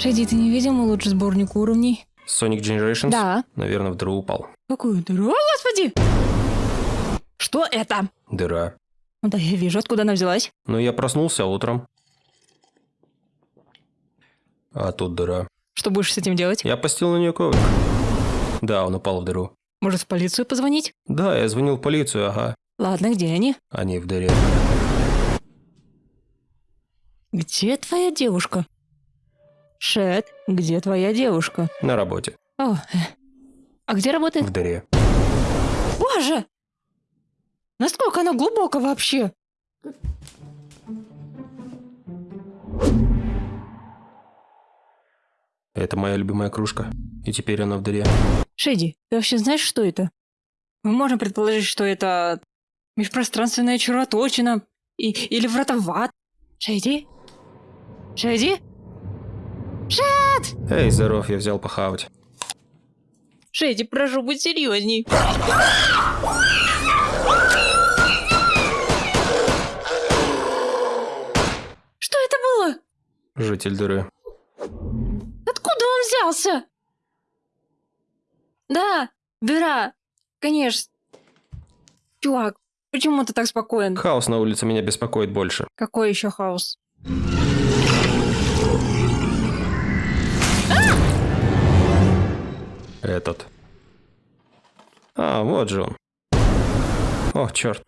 Шеди, ты не видел мой лучший сборник уровней? Sonic Generations? Да. Наверное, в дыру упал. Какую дыру? О, господи! Что это? Дыра. Ну да, я вижу, откуда она взялась. Но я проснулся утром. А тут дыра. Что будешь с этим делать? Я постил на нее коврик. Да, он упал в дыру. Может, в полицию позвонить? Да, я звонил в полицию, ага. Ладно, где они? Они в дыре. Где твоя девушка? Шет, где твоя девушка? На работе. О, э. а где работает? В дыре. Боже! Насколько она глубоко вообще? Это моя любимая кружка. И теперь она в дыре. Шеди, ты вообще знаешь, что это? Мы можем предположить, что это межпространственная червоточина и, или врата в ад. Шеди? Шеди? Эй, здоров, я взял похавать. Шеди, прошу, будь серьезней. Что это было? Житель дыры. Откуда он взялся? Да, дыра. Конечно. Чувак, почему ты так спокоен? Хаос на улице меня беспокоит больше. Какой еще хаос? Этот. А, вот же он. О, черт.